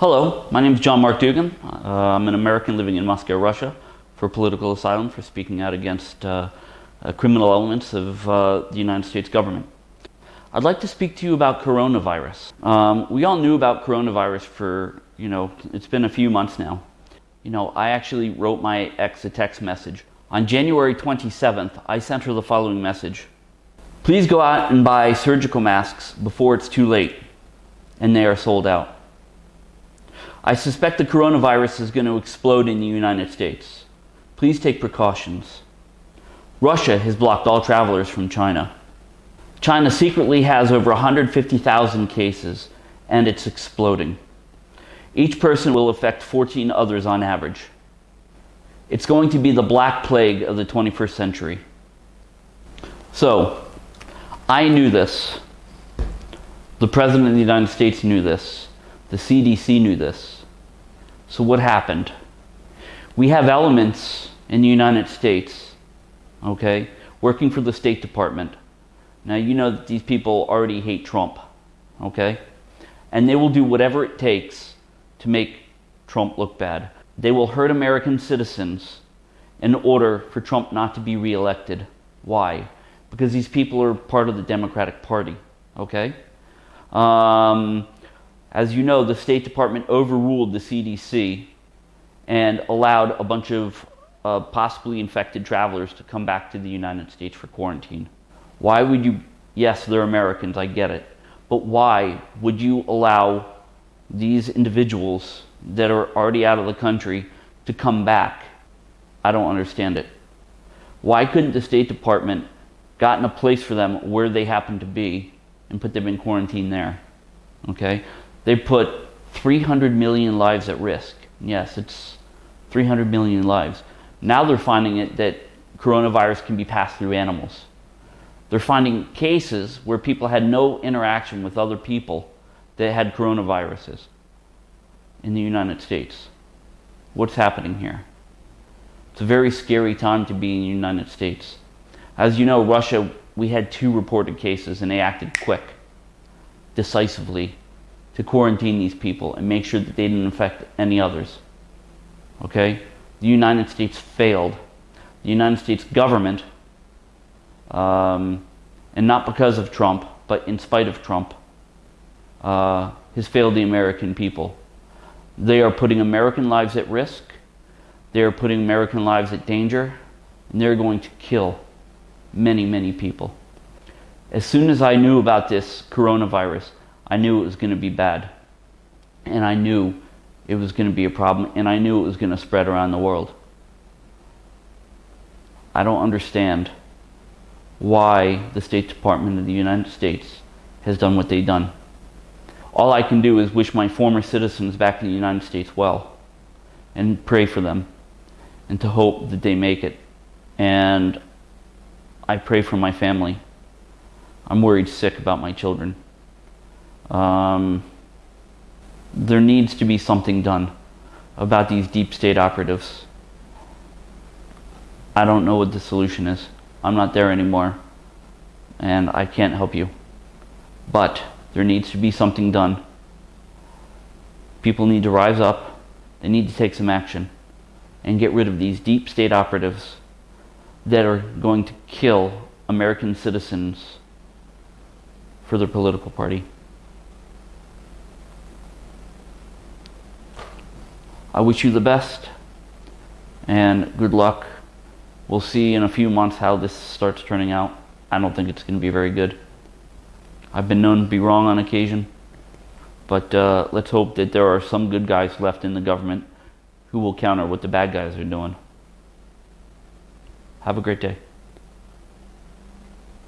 Hello, my name is John Mark Dougan. Uh, I'm an American living in Moscow, Russia, for political asylum for speaking out against uh, uh, criminal elements of uh, the United States government. I'd like to speak to you about coronavirus. Um, we all knew about coronavirus for, you know, it's been a few months now. You know, I actually wrote my ex a text message. On January 27th, I sent her the following message. Please go out and buy surgical masks before it's too late and they are sold out. I suspect the coronavirus is going to explode in the United States. Please take precautions. Russia has blocked all travelers from China. China secretly has over 150,000 cases and it's exploding. Each person will affect 14 others on average. It's going to be the black plague of the 21st century. So, I knew this. The President of the United States knew this. The CDC knew this. So what happened? We have elements in the United States, okay, working for the State Department. Now you know that these people already hate Trump, okay? And they will do whatever it takes to make Trump look bad. They will hurt American citizens in order for Trump not to be reelected. Why? Because these people are part of the Democratic Party, okay? Um, as you know, the State Department overruled the CDC and allowed a bunch of uh, possibly infected travelers to come back to the United States for quarantine. Why would you, yes, they're Americans, I get it, but why would you allow these individuals that are already out of the country to come back? I don't understand it. Why couldn't the State Department gotten a place for them where they happen to be and put them in quarantine there. Okay? They put 300 million lives at risk. Yes, it's 300 million lives. Now they're finding it that coronavirus can be passed through animals. They're finding cases where people had no interaction with other people that had coronaviruses in the United States. What's happening here? It's a very scary time to be in the United States. As you know, Russia we had two reported cases and they acted quick, decisively, to quarantine these people and make sure that they didn't infect any others. Okay? The United States failed. The United States government, um, and not because of Trump, but in spite of Trump, uh, has failed the American people. They are putting American lives at risk. They are putting American lives at danger. And they're going to kill many, many people. As soon as I knew about this coronavirus, I knew it was going to be bad. And I knew it was going to be a problem, and I knew it was going to spread around the world. I don't understand why the State Department of the United States has done what they've done. All I can do is wish my former citizens back in the United States well and pray for them and to hope that they make it. And I pray for my family. I'm worried sick about my children. Um, there needs to be something done about these deep state operatives. I don't know what the solution is. I'm not there anymore, and I can't help you. But there needs to be something done. People need to rise up. They need to take some action and get rid of these deep state operatives that are going to kill American citizens for their political party. I wish you the best and good luck. We'll see in a few months how this starts turning out. I don't think it's going to be very good. I've been known to be wrong on occasion, but uh, let's hope that there are some good guys left in the government who will counter what the bad guys are doing. Have a great day.